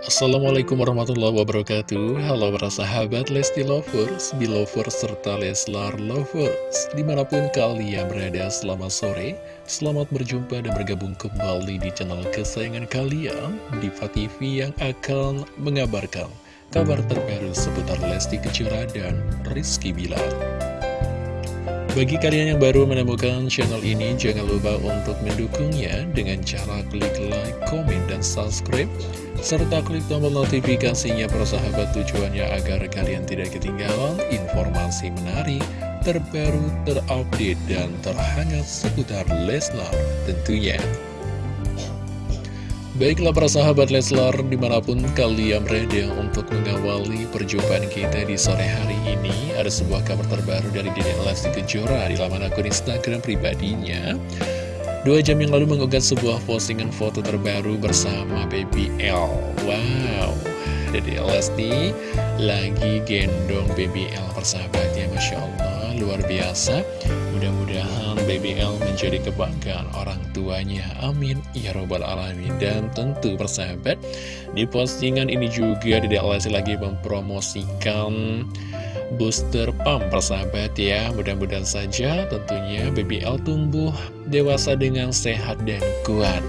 Assalamualaikum warahmatullahi wabarakatuh. Halo para sahabat Lesti Lovers, Belovers, serta Leslar Lovers. Di mana pun kalian berada selamat sore. Selamat berjumpa dan bergabung kembali di channel kesayangan kalian Diva TV yang akan mengabarkan kabar terbaru seputar Lesti Kejora dan Rizky Bilar bagi kalian yang baru menemukan channel ini, jangan lupa untuk mendukungnya dengan cara klik like, komen, dan subscribe serta klik tombol notifikasinya persahabat tujuannya agar kalian tidak ketinggalan informasi menarik, terbaru, terupdate, dan terhangat seputar Leslar tentunya. Baiklah para sahabat Leslar di mana pun kalian berada untuk mengawali perjumpaan kita di sore hari ini Ada sebuah kabar terbaru dari Dede Lesti Kejora di laman akun Instagram pribadinya. Dua jam yang lalu mengunggah sebuah postingan foto terbaru bersama Baby L. Wow, Dede Lesti lagi gendong Baby L persahabatnya Masya Allah, luar biasa Mudah-mudahan Baby L menjadi kebanggaan orang tuanya. Amin. Ya Robbal Alamin. Dan tentu persahabat Di postingan ini juga Lesti lagi mempromosikan booster pump persahabat ya. Mudah-mudahan saja tentunya BBL tumbuh dewasa dengan sehat dan kuat.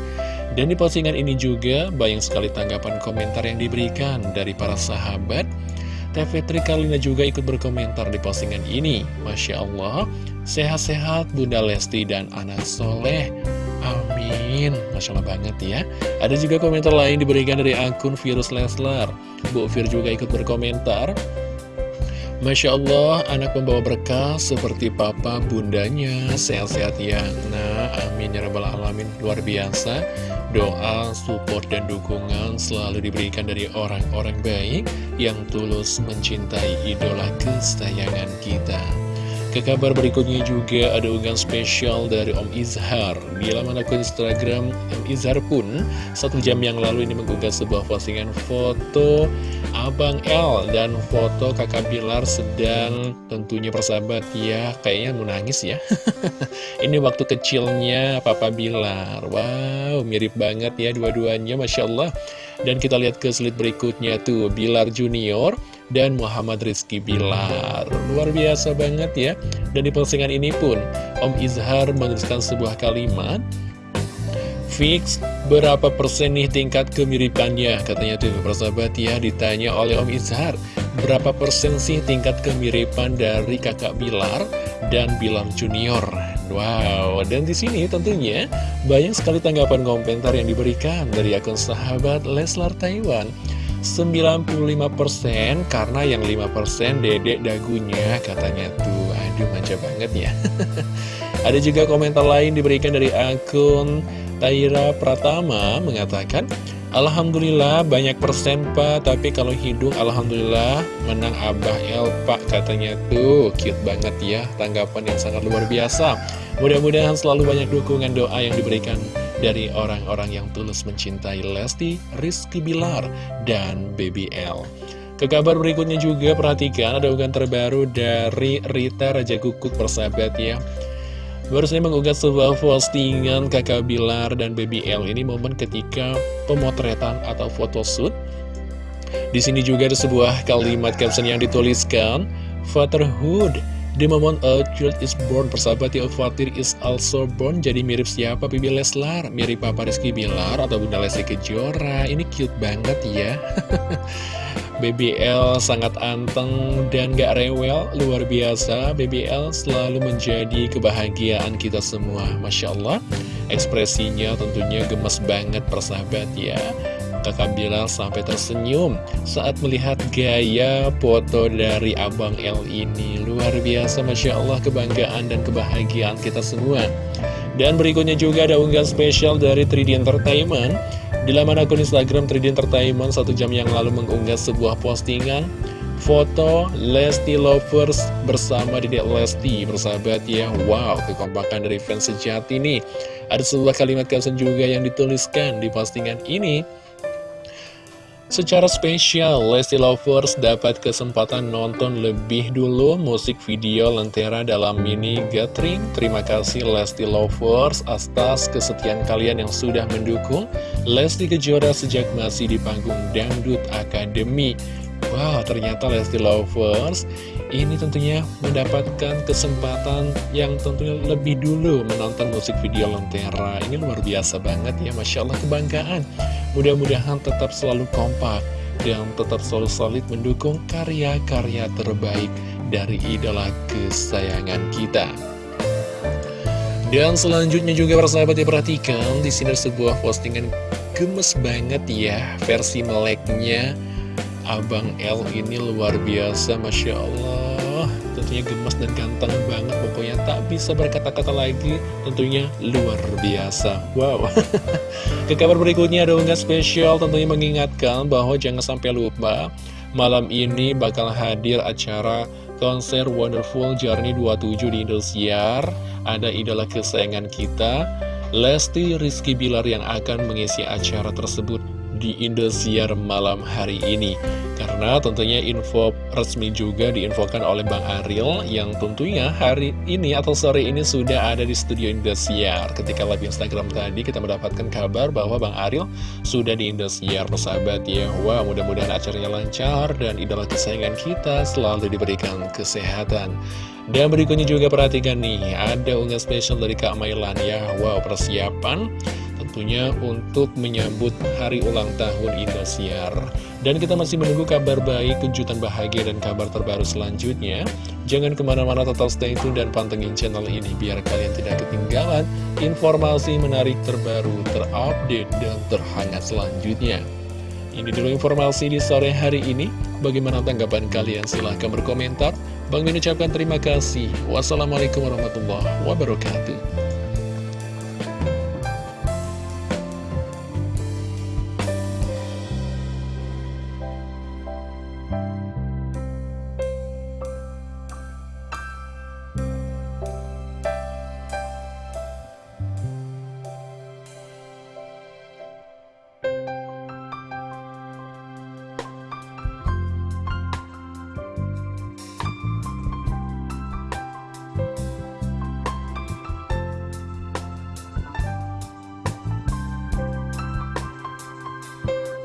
Dan di postingan ini juga banyak sekali tanggapan komentar yang diberikan dari para sahabat TV Trikalina juga ikut berkomentar di postingan ini. Masya Allah, sehat-sehat Bunda Lesti dan anak soleh. Amin. Masya Allah banget ya. Ada juga komentar lain diberikan dari akun Virus Leslar. Bu Fir juga ikut berkomentar. Masya Allah, anak pembawa berkah seperti papa bundanya, sehat-sehat ya. Nah, amin ya rabbal alamin, luar biasa. Doa, support, dan dukungan selalu diberikan dari orang-orang baik yang tulus mencintai idola kesayangan kita. Ke kabar berikutnya juga ada unggahan spesial dari Om Izhar. Di laman akun Instagram Om Izhar pun satu jam yang lalu ini mengunggah sebuah postingan foto Abang L dan foto kakak Bilar sedang tentunya persahabat ya Kayaknya mau nangis ya. Ini waktu kecilnya Papa Bilar. Wow mirip banget ya dua-duanya Masya Allah. Dan kita lihat ke slide berikutnya tuh Bilar Junior dan Muhammad Rizky Bilar. Luar biasa banget ya. Dan di postingan ini pun Om Izhar menuliskan sebuah kalimat Fix berapa persen nih tingkat kemiripannya? Katanya tuh persahabat ya ditanya oleh Om Izhar Berapa persen sih tingkat kemiripan dari kakak Bilar dan Bilar Junior? Wow, dan di sini tentunya banyak sekali tanggapan komentar yang diberikan dari akun sahabat Leslar Taiwan 95% karena yang 5% dedek dagunya katanya tuh. Aduh manja banget ya. Ada juga komentar lain diberikan dari akun Taira Pratama mengatakan Alhamdulillah banyak persen pak. Tapi kalau hidung Alhamdulillah menang Abah El pak Katanya tuh. Cute banget ya Tanggapan yang sangat luar biasa. Mudah-mudahan selalu banyak dukungan doa yang diberikan dari orang-orang yang tulus mencintai Lesti, Rizky Bilar, dan Baby L. Ke kabar berikutnya juga perhatikan ada unggahan terbaru dari Rita Raja Kukuk persahabat ya. Baru saya mengunggah sebuah postingan kakak Bilar dan Baby L ini momen ketika pemotretan atau photoshoot. Di sini juga ada sebuah kalimat caption yang dituliskan, Fatherhood The moment a child is born, persahabat ya, Fatir is also born. Jadi mirip siapa? Bibi Leslar, mirip Papa Rizky Bilar atau Bunda Lesti Kejora. Ini cute banget ya. BBL sangat anteng dan gak rewel, luar biasa. BBL selalu menjadi kebahagiaan kita semua. Masya Allah, ekspresinya tentunya gemes banget persahabat ya. Kakak Bilal sampai tersenyum saat melihat gaya foto dari Abang L ini. Luar biasa, Masya Allah, kebanggaan dan kebahagiaan kita semua. Dan berikutnya juga ada unggahan spesial dari 3D Entertainment. Di laman akun Instagram 3D Entertainment satu jam yang lalu mengunggah sebuah postingan foto Lesti Lovers bersama Dedek Lesti bersahabat ya Wow kekompakan dari fans sejati nih Ada sebuah kalimat caption juga yang dituliskan di postingan ini Secara spesial, Lesti Lovers dapat kesempatan nonton lebih dulu musik video Lentera dalam mini gathering. Terima kasih Lesti Lovers atas kesetiaan kalian yang sudah mendukung Lesti Kejora sejak masih di panggung Dangdut Academy. Wow, ternyata Lesti Lovers ini tentunya mendapatkan kesempatan yang tentunya lebih dulu menonton musik video Lentera. Ini luar biasa banget ya, Masya Allah kebanggaan. Mudah-mudahan tetap selalu kompak dan tetap selalu solid mendukung karya-karya terbaik dari idola kesayangan kita. Dan selanjutnya juga persahabat diperhatikan di sini sebuah postingan gemes banget ya versi meleknya. Abang L ini luar biasa Masya Allah. Tentunya gemas dan ganteng banget Pokoknya tak bisa berkata-kata lagi Tentunya luar biasa. Wow. Ke kabar berikutnya ada unggahan spesial Tentunya mengingatkan bahwa jangan sampai lupa Malam ini bakal hadir acara konser Wonderful Journey 27 di Indosiar. Ada idola kesayangan kita Lesti Rizky Bilar yang akan mengisi acara tersebut di Indosiar malam hari ini. Karena tentunya info resmi juga diinfokan oleh Bang Ariel Yang tentunya hari ini atau sore ini sudah ada di studio Indosiar. Ketika live Instagram tadi kita mendapatkan kabar bahwa Bang Ariel sudah di Indosiar Persahabat ya. Wah mudah-mudahan acaranya lancar dan idola kesayangan kita selalu diberikan kesehatan. Dan berikutnya juga perhatikan nih, ada unggahan spesial dari Kak Mailan ya. Wow, persiapan tentunya untuk menyambut hari ulang tahun Indosiar. Dan kita masih menunggu kabar baik, kejutan bahagia, dan kabar terbaru selanjutnya. Jangan ke mana-mana total stay tune dan pantengin channel ini biar kalian tidak ketinggalan informasi menarik terbaru, terupdate, dan terhangat selanjutnya. Ini dulu informasi di sore hari ini. Bagaimana tanggapan kalian? Silahkan berkomentar. Bang Min ucapkan terima kasih. Wassalamualaikum warahmatullahi wabarakatuh.